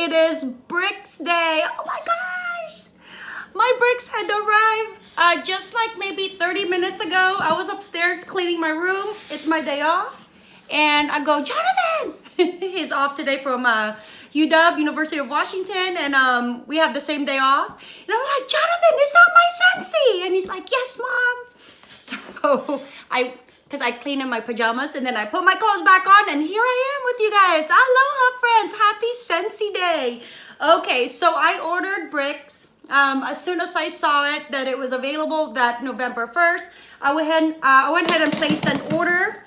It is Bricks Day. Oh my gosh. My bricks had arrived uh, just like maybe 30 minutes ago. I was upstairs cleaning my room. It's my day off. And I go, Jonathan! He's off today from uh, UW, University of Washington. And um, we have the same day off. And I'm like, Jonathan, is that my Scentsy? And he's like, yes, mom. So I because I clean in my pajamas and then I put my clothes back on and here I am with you guys. Aloha friends, happy Scentsy day. Okay, so I ordered bricks. Um, as soon as I saw it that it was available that November 1st, I went ahead, uh, I went ahead and placed an order.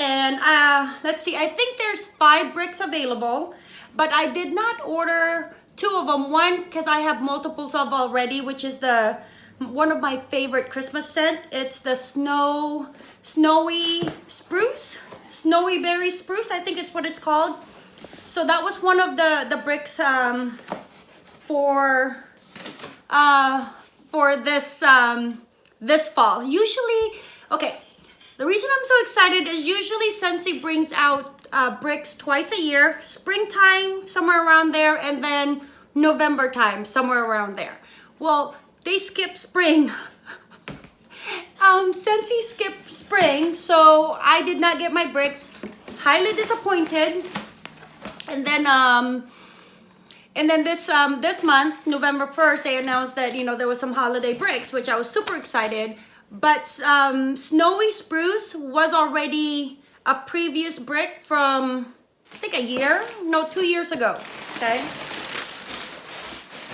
And uh, let's see, I think there's five bricks available, but I did not order two of them. One, because I have multiples of already, which is the one of my favorite Christmas scent. It's the snow snowy spruce, snowy berry spruce, I think it's what it's called. So that was one of the, the bricks um, for, uh, for this, um, this fall. Usually, okay, the reason I'm so excited is usually Scentsy brings out uh, bricks twice a year, springtime, somewhere around there, and then November time, somewhere around there. Well, they skip spring um, Scentsy skipped spring, so I did not get my bricks. Was highly disappointed. And then, um, and then this um, this month, November 1st, they announced that, you know, there was some holiday bricks, which I was super excited. But um, Snowy Spruce was already a previous brick from, I think a year? No, two years ago, okay?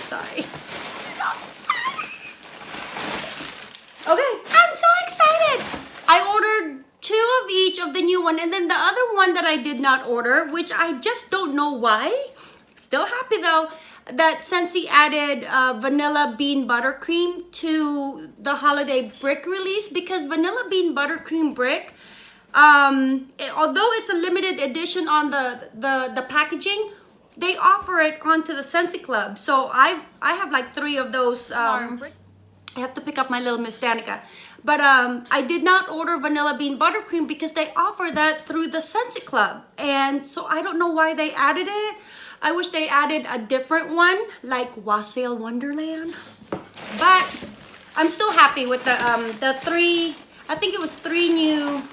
Sorry. Okay, I'm so excited. I ordered two of each of the new one and then the other one that I did not order, which I just don't know why. Still happy though that Scentsy added uh, vanilla bean buttercream to the holiday brick release because vanilla bean buttercream brick, um, it, although it's a limited edition on the, the, the packaging, they offer it onto the Scentsy Club. So I I have like three of those um, I have to pick up my little Miss Danica. But um, I did not order vanilla bean buttercream because they offer that through the Scentsy Club. And so I don't know why they added it. I wish they added a different one like Wassail Wonderland. But I'm still happy with the um, the three, I think it was three new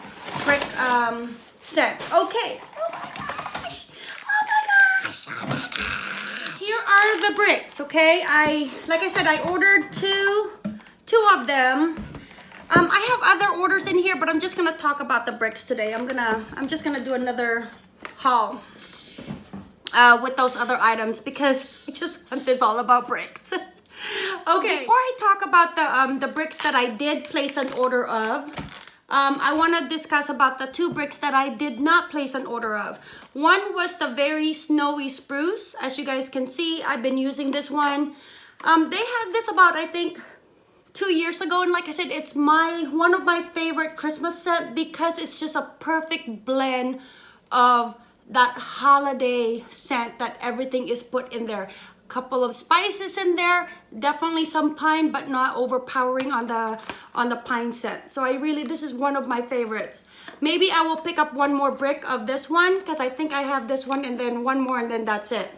brick um, set. Okay. Oh my gosh. Oh my gosh. Here are the bricks, okay? I, like I said, I ordered two two of them. Um, I have other orders in here, but I'm just gonna talk about the bricks today. I'm gonna, I'm just gonna do another haul uh, with those other items because I just want this all about bricks. okay, before I talk about the, um, the bricks that I did place an order of, um, I want to discuss about the two bricks that I did not place an order of. One was the very snowy spruce. As you guys can see, I've been using this one. Um, they had this about, I think, two years ago and like I said it's my one of my favorite Christmas scent because it's just a perfect blend of that holiday scent that everything is put in there. A couple of spices in there definitely some pine but not overpowering on the on the pine scent. So I really this is one of my favorites. Maybe I will pick up one more brick of this one because I think I have this one and then one more and then that's it.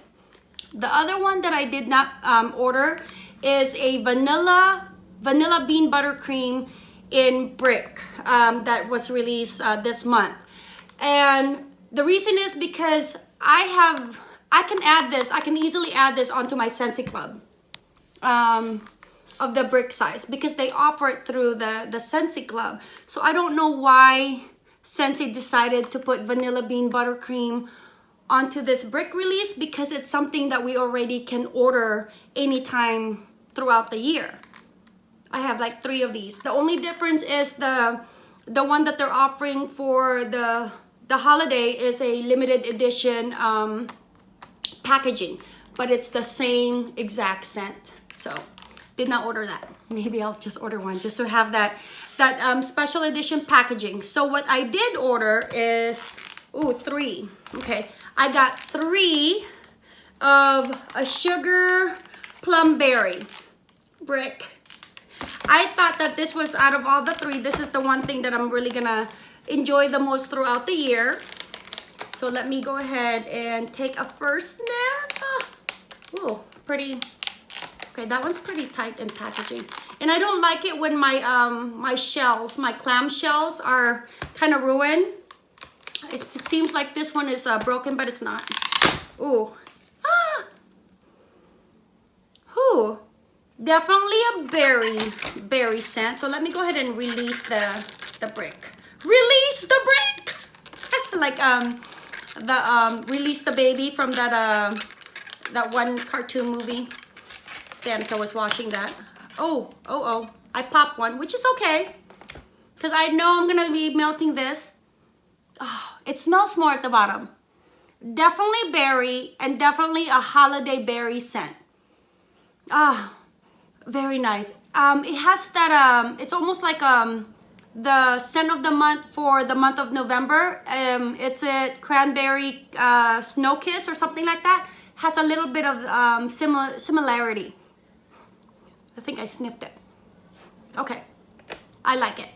The other one that I did not um, order is a vanilla vanilla bean buttercream in brick um, that was released uh, this month. And the reason is because I have, I can add this, I can easily add this onto my Scentsy Club um, of the brick size because they offer it through the, the Scentsy Club. So I don't know why Scentsy decided to put vanilla bean buttercream onto this brick release because it's something that we already can order anytime throughout the year. I have like three of these. The only difference is the the one that they're offering for the the holiday is a limited edition um, packaging, but it's the same exact scent. So did not order that. Maybe I'll just order one just to have that that um, special edition packaging. So what I did order is, oh, three. Okay, I got three of a sugar plum berry brick I thought that this was out of all the three, this is the one thing that I'm really gonna enjoy the most throughout the year. So let me go ahead and take a first sniff. Ooh, pretty. Okay, that one's pretty tight in packaging. And I don't like it when my um my shells, my clam shells are kind of ruined. It seems like this one is uh, broken, but it's not. Ooh. Ah! Ooh. Definitely a berry, berry scent. So let me go ahead and release the, the brick. Release the brick! like um the um release the baby from that uh that one cartoon movie. Danica was watching that. Oh, oh, oh. I popped one, which is okay. Because I know I'm going to be melting this. Oh, it smells more at the bottom. Definitely berry and definitely a holiday berry scent. Ah, oh, very nice. Um, it has that, um, it's almost like um, the scent of the month for the month of November. Um, it's a cranberry uh, snow kiss or something like that. Has a little bit of um, similar similarity. I think I sniffed it. Okay, I like it.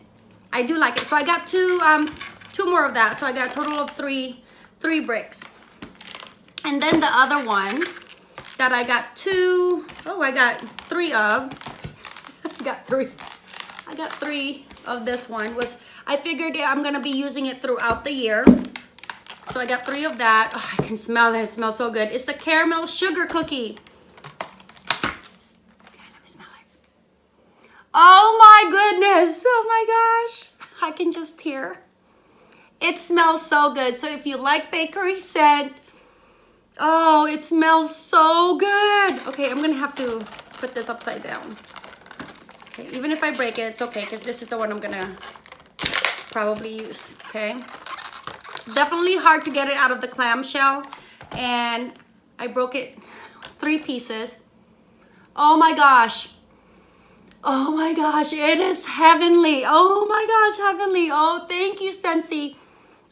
I do like it. So I got two, um, two more of that. So I got a total of three, three bricks. And then the other one that I got two, oh, I got three of. Got three. I got three of this one was, I figured I'm gonna be using it throughout the year. So I got three of that. Oh, I can smell it, it smells so good. It's the caramel sugar cookie. Oh my goodness. Oh my gosh. I can just hear. It smells so good. So if you like bakery scent, oh, it smells so good. Okay, I'm to have to put this upside down. Okay, even if I break it, it's okay because this is the one I'm to probably use. Okay. Definitely hard to get it out of the clamshell. And I broke it three pieces. Oh my gosh. Oh my gosh, it is heavenly. Oh my gosh, heavenly. Oh, thank you, Scentsy.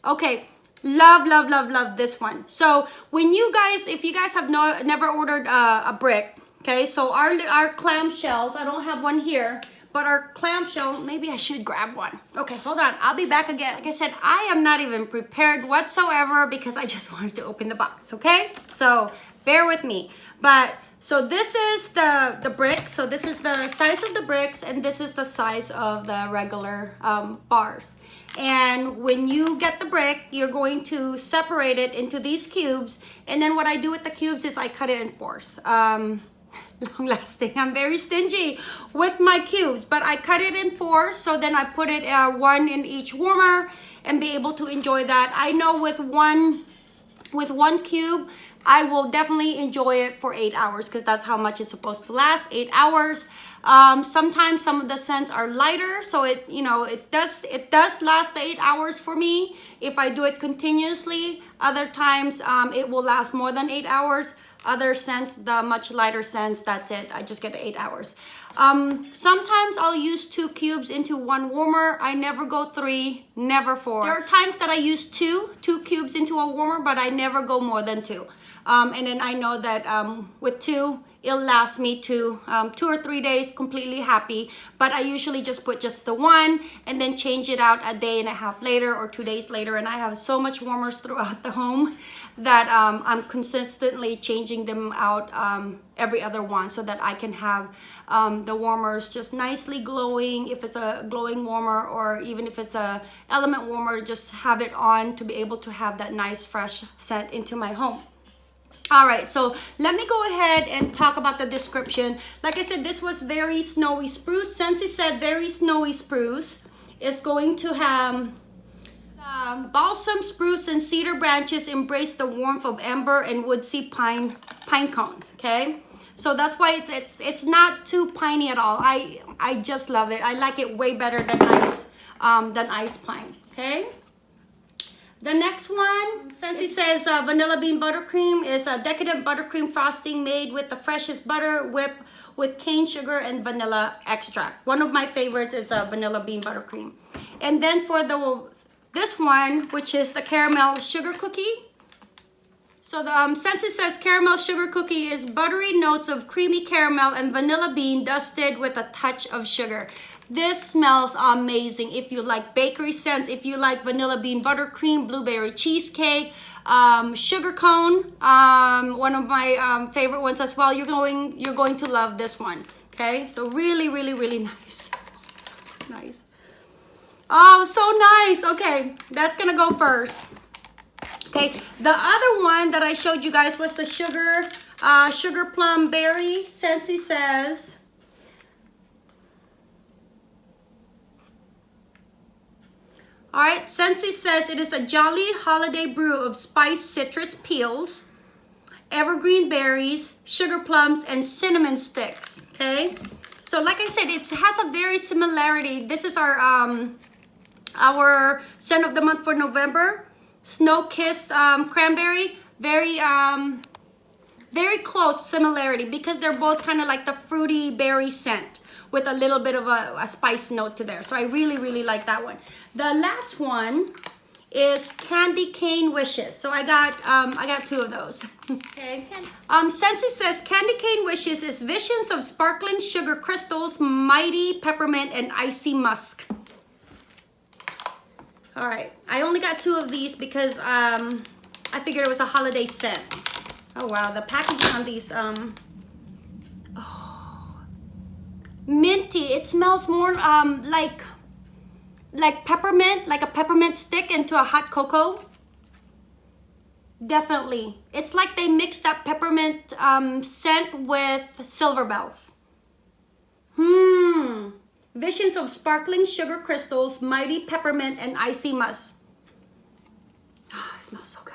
Okay, love, love, love, love this one. So when you guys, if you guys have no, never ordered uh, a brick, okay, so our, our clam shells, I don't have one here, but our clamshell, maybe I should grab one. Okay, hold on. I'll be back again. Like I said, I am not even prepared whatsoever because I just wanted to open the box, okay? So bear with me. But so this is the, the brick. So this is the size of the bricks and this is the size of the regular um, bars. And when you get the brick, you're going to separate it into these cubes. And then what I do with the cubes is I cut it in fours. Um, long lasting. I'm very stingy with my cubes, but I cut it in four. So then I put it uh, one in each warmer and be able to enjoy that. I know with one, with one cube, I will definitely enjoy it for eight hours because that's how much it's supposed to last, eight hours. Um, sometimes some of the scents are lighter, so it, you know, it does, it does last the eight hours for me if I do it continuously. Other times um, it will last more than eight hours. Other scents, the much lighter scents, that's it. I just get eight hours. Um, sometimes I'll use two cubes into one warmer. I never go three, never four. There are times that I use two, two cubes into a warmer, but I never go more than two. Um, and then I know that um, with two, it'll last me two, um, two or three days completely happy. But I usually just put just the one and then change it out a day and a half later or two days later. And I have so much warmers throughout the home that um, I'm consistently changing them out um, every other one so that I can have um, the warmers just nicely glowing if it's a glowing warmer or even if it's a element warmer just have it on to be able to have that nice fresh scent into my home all right so let me go ahead and talk about the description. Like i said this was very snowy spruce. Scentsy said very snowy spruce it's going to have um, balsam spruce and cedar branches embrace the warmth of amber and woodsy pine pine cones okay? So that's why it's it's it's not too piney at all. I i just love it. I like it way better than ice um than ice pine okay the next one, Scentsy says uh, vanilla bean buttercream, is a decadent buttercream frosting made with the freshest butter whipped with cane sugar and vanilla extract. One of my favorites is a vanilla bean buttercream. And then for the this one, which is the caramel sugar cookie. So the um, it says caramel sugar cookie is buttery notes of creamy caramel and vanilla bean dusted with a touch of sugar. This smells amazing. If you like bakery scent, if you like vanilla bean buttercream, blueberry cheesecake, um, sugar cone, um, one of my um, favorite ones as well. You're going, you're going to love this one. Okay, so really, really, really nice. So nice. Oh, so nice. Okay, that's gonna go first. Okay, the other one that I showed you guys was the sugar, uh, sugar plum berry. Scentsy says, All right, Scentsy says it is a jolly holiday brew of spiced citrus peels, evergreen berries, sugar plums, and cinnamon sticks, okay? So like I said, it has a very similarity. This is our um, our scent of the month for November. Snow Kiss um, Cranberry. Very, um, very close similarity because they're both kind of like the fruity berry scent with a little bit of a, a spice note to there. So I really, really like that one. The last one is candy cane wishes. So i got um i got two of those. Okay um Scentsy says candy cane wishes is visions of sparkling sugar crystals mighty peppermint and icy musk. All right. I only got two of these because um i figured it was a holiday scent oh wow the packaging on these um oh minty it smells more um like like peppermint, like a peppermint stick into a hot cocoa? Definitely. It's like they mixed that peppermint um, scent with silver bells. Hmm. Visions of sparkling sugar crystals, mighty peppermint, and icy musk. Oh, it smells so good.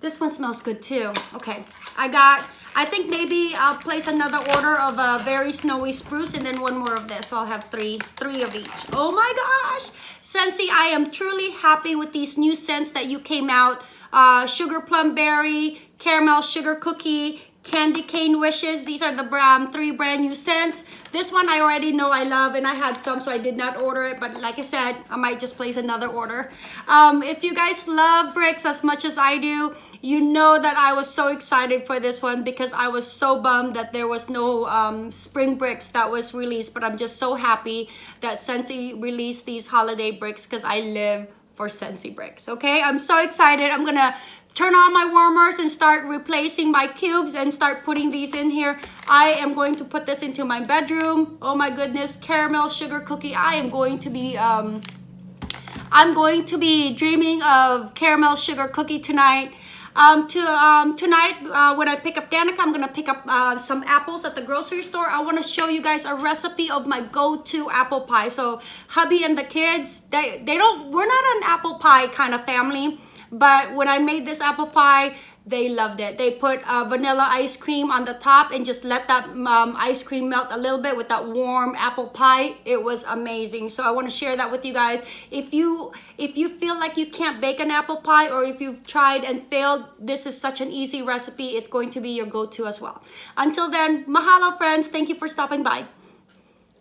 This one smells good too. Okay, I got I think maybe I'll place another order of a very snowy spruce and then one more of this. So I'll have three, three of each. Oh my gosh. Scentsy, I am truly happy with these new scents that you came out. Uh, sugar plum berry, caramel sugar cookie, candy cane wishes. These are the um, three brand new scents. This one I already know I love and I had some so I did not order it. But like I said, I might just place another order. Um, if you guys love bricks as much as I do, you know that I was so excited for this one because I was so bummed that there was no um, spring bricks that was released. But I'm just so happy that Scentsy released these holiday bricks because I live for Scentsy bricks. Okay, I'm so excited. I'm gonna turn on my warmers and start replacing my cubes and start putting these in here. I am going to put this into my bedroom. Oh my goodness, caramel sugar cookie. I am going to be, um, I'm going to be dreaming of caramel sugar cookie tonight. Um, to um, tonight, uh, when I pick up Danica, I'm gonna pick up uh, some apples at the grocery store. I want to show you guys a recipe of my go-to apple pie. So hubby and the kids, they they don't. We're not an apple pie kind of family. But when I made this apple pie, they loved it. They put uh, vanilla ice cream on the top and just let that um, ice cream melt a little bit with that warm apple pie. It was amazing. So I want to share that with you guys. If you if you feel like you can't bake an apple pie or if you've tried and failed, this is such an easy recipe. It's going to be your go-to as well. Until then, mahalo friends. Thank you for stopping by.